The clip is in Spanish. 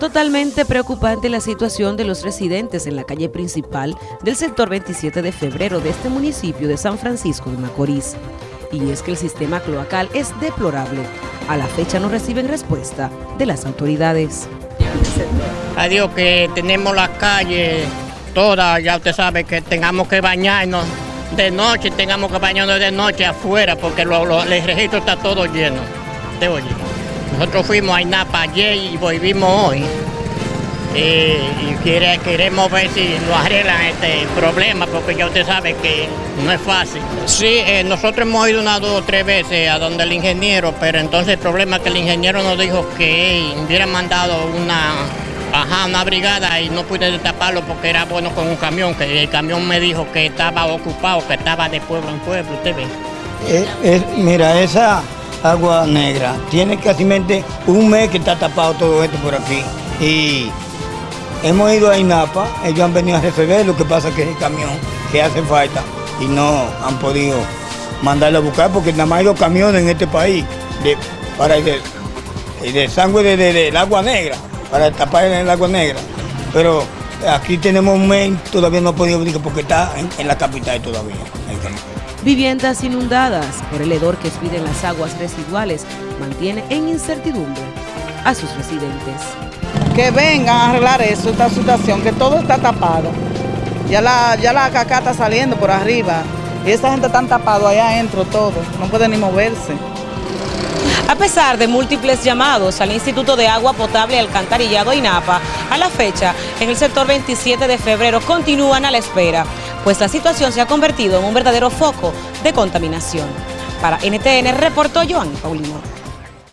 Totalmente preocupante la situación de los residentes en la calle principal del sector 27 de febrero de este municipio de San Francisco de Macorís. Y es que el sistema cloacal es deplorable. A la fecha no reciben respuesta de las autoridades. Adiós, que tenemos las calles todas, ya usted sabe que tengamos que bañarnos de noche, tengamos que bañarnos de noche afuera porque el registro está todo lleno. Te oye. Nosotros fuimos a INAPA ayer y volvimos hoy. y queremos ver si lo arreglan este problema, porque ya usted sabe que no es fácil. Sí, eh, nosotros hemos ido una, dos o tres veces a donde el ingeniero, pero entonces el problema es que el ingeniero nos dijo que hubiera mandado una, ajá, una brigada y no pude taparlo porque era bueno con un camión, que el camión me dijo que estaba ocupado, que estaba de pueblo en pueblo, usted ve. Eh, mira, esa agua negra. Tiene casi un mes que está tapado todo esto por aquí. Y hemos ido a INAPA, ellos han venido a resolver, lo que pasa que es el camión que hace falta y no han podido mandarlo a buscar porque nada más hay dos camiones en este país de, para el, de sangre del agua negra, para tapar el agua negra. Pero aquí tenemos un mes, todavía no ha podido venir porque está en, la capital todavía. Viviendas inundadas por el hedor que expiden las aguas residuales mantiene en incertidumbre a sus residentes. Que vengan a arreglar eso, esta situación, que todo está tapado. Ya la, ya la caca está saliendo por arriba y esa gente está tapado allá adentro todo, no puede ni moverse. A pesar de múltiples llamados al Instituto de Agua Potable Alcantarillado INAPA, a la fecha, en el sector 27 de febrero continúan a la espera pues la situación se ha convertido en un verdadero foco de contaminación. Para NTN reportó Joan Paulino.